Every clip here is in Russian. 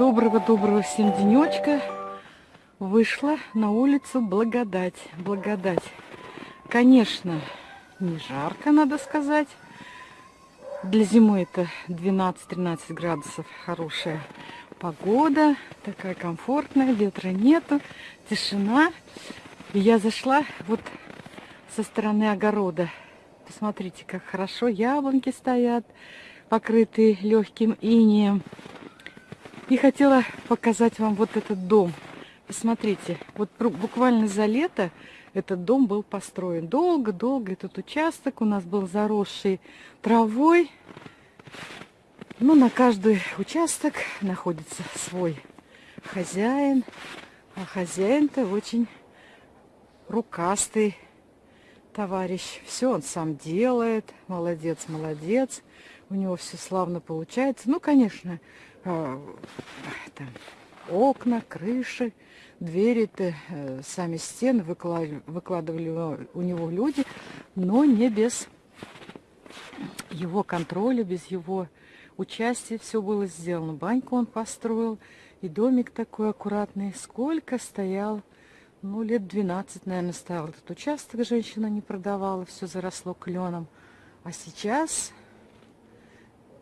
Доброго-доброго всем денечка. Вышла на улицу благодать. Благодать. Конечно, не жарко, надо сказать. Для зимы это 12-13 градусов. Хорошая погода. Такая комфортная. Ветра нету. Тишина. И я зашла вот со стороны огорода. Посмотрите, как хорошо яблоньки стоят, покрытые легким инеем. И хотела показать вам вот этот дом. Посмотрите, вот буквально за лето этот дом был построен. Долго-долго этот участок у нас был заросший травой. Ну, на каждый участок находится свой хозяин. А хозяин-то очень рукастый товарищ. Все он сам делает. Молодец, молодец. У него все славно получается. Ну, конечно, там, окна, крыши, двери-то, э, сами стены выкладывали, выкладывали у него люди, но не без его контроля, без его участия все было сделано. Баньку он построил, и домик такой аккуратный. Сколько стоял, ну, лет 12, наверное, стоял этот участок, женщина не продавала, все заросло кленом. А сейчас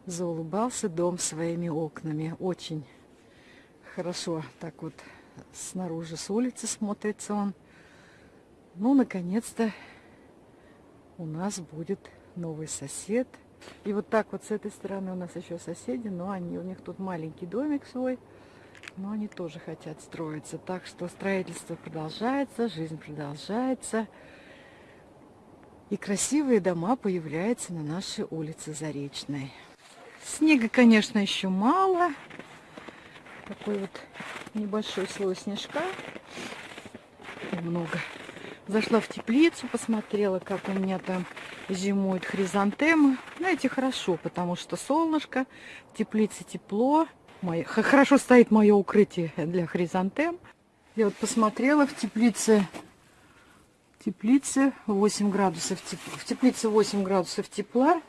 заулыбался дом своими окнами. Очень хорошо так вот снаружи с улицы смотрится он. Ну, наконец-то у нас будет новый сосед. И вот так вот с этой стороны у нас еще соседи, но они, у них тут маленький домик свой, но они тоже хотят строиться. Так что строительство продолжается, жизнь продолжается. И красивые дома появляются на нашей улице Заречной. Снега, конечно, еще мало. Такой вот небольшой слой снежка. Много. Зашла в теплицу, посмотрела, как у меня там зимуют хризантемы. Знаете, хорошо, потому что солнышко, в теплице тепло. Мое, хорошо стоит мое укрытие для хризантем. Я вот посмотрела в теплице, в теплице 8 градусов, в теплице 8 градусов тепла.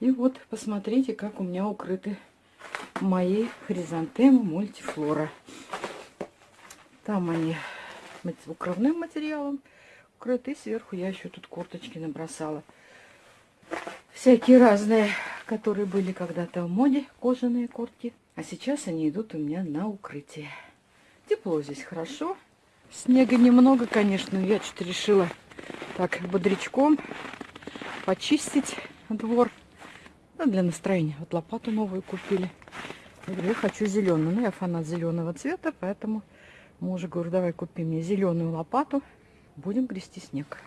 И вот посмотрите, как у меня укрыты мои хризантемы мультифлора. Там они укрывным материалом укрыты. Сверху я еще тут курточки набросала. Всякие разные, которые были когда-то в моде, кожаные куртки. А сейчас они идут у меня на укрытие. Тепло здесь хорошо. Снега немного, конечно, я что-то решила так бодрячком почистить двор. Ну, для настроения. Вот лопату новую купили. Я говорю, я хочу зеленую. Ну, я фанат зеленого цвета, поэтому мужу говорю, давай купи мне зеленую лопату. Будем грести снег.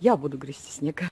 Я буду грести снег.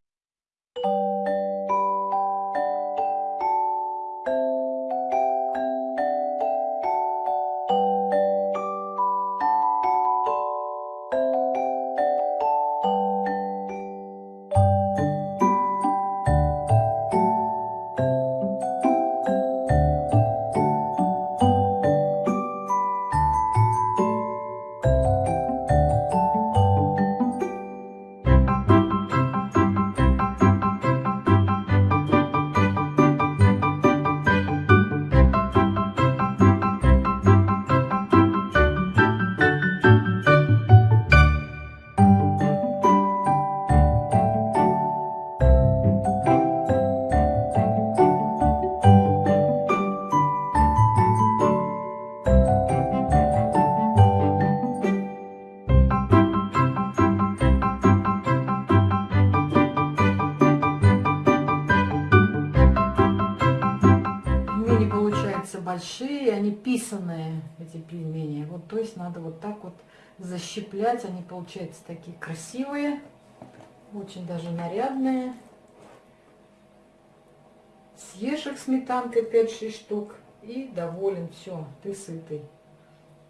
Большие, они писанные, эти пельмени. Вот, то есть надо вот так вот защиплять. Они получаются такие красивые, очень даже нарядные. Съешь их сметанкой 5-6 штук и доволен. Все, ты сытый.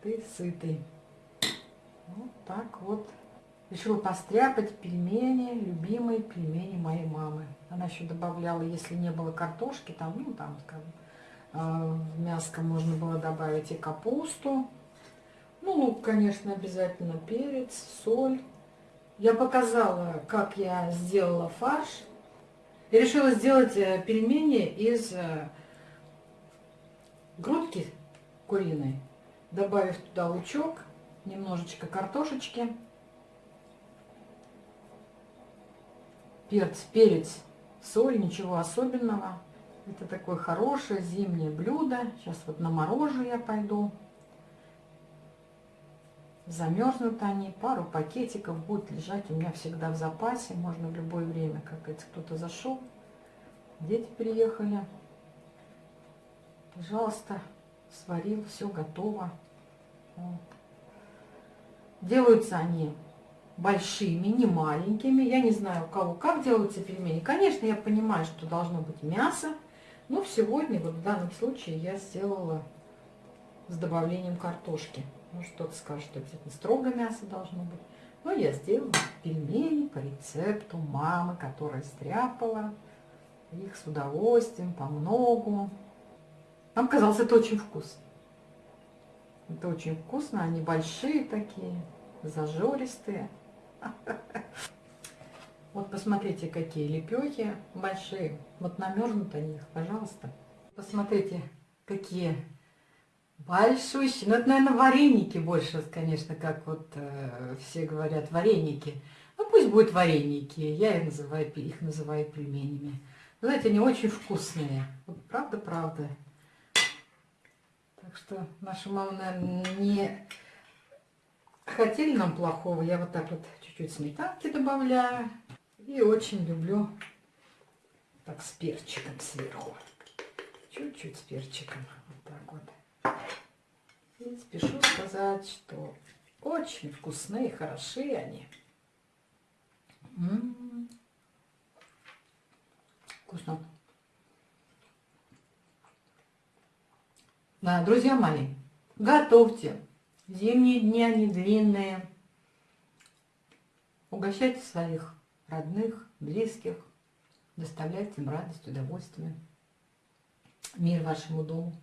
Ты сытый. Вот так вот. Решила постряпать пельмени, любимые пельмени моей мамы. Она еще добавляла, если не было картошки, там, ну, там, скажем, в мяско можно было добавить и капусту. Ну, лук, конечно, обязательно перец, соль. Я показала, как я сделала фарш. Я решила сделать э, пельмени из э, грудки куриный, добавив туда лучок, немножечко картошечки, перец, перец, соль, ничего особенного. Это такое хорошее зимнее блюдо. Сейчас вот на морожу я пойду. Замерзнут они, пару пакетиков будет лежать у меня всегда в запасе. Можно в любое время, как говорится, кто-то зашел, дети приехали. Пожалуйста, сварил, все готово. Делаются они большими, не маленькими. Я не знаю, у кого как делаются пельмени. Конечно, я понимаю, что должно быть мясо. Но сегодня, вот в данном случае, я сделала с добавлением картошки. Может, кто-то скажет, что обязательно строго мясо должно быть. Но я сделала пельмени по рецепту мамы, которая стряпала их с удовольствием, по многу. Нам казалось, это очень вкусно. Это очень вкусно, они большие такие, зажористые. Вот посмотрите, какие лепехи большие. Вот намерзнут они их, пожалуйста. Посмотрите, какие большущие. Ну, это, наверное, вареники больше, конечно, как вот э, все говорят, вареники. Ну, пусть будут вареники. Я их называю, их называю пельменями. Знаете, они очень вкусные. Правда-правда. Так что наша мама, наверное, не хотели нам плохого. Я вот так вот чуть-чуть сметанки добавляю. И очень люблю так с перчиком сверху. Чуть-чуть с перчиком. Вот так вот. И спешу сказать, что очень вкусные, хорошие они. М -м -м. Вкусно. Да, друзья мои, готовьте. Зимние дни, они длинные. Угощайте своих родных, близких. Доставляйте им радость, удовольствие. Мир вашему дому.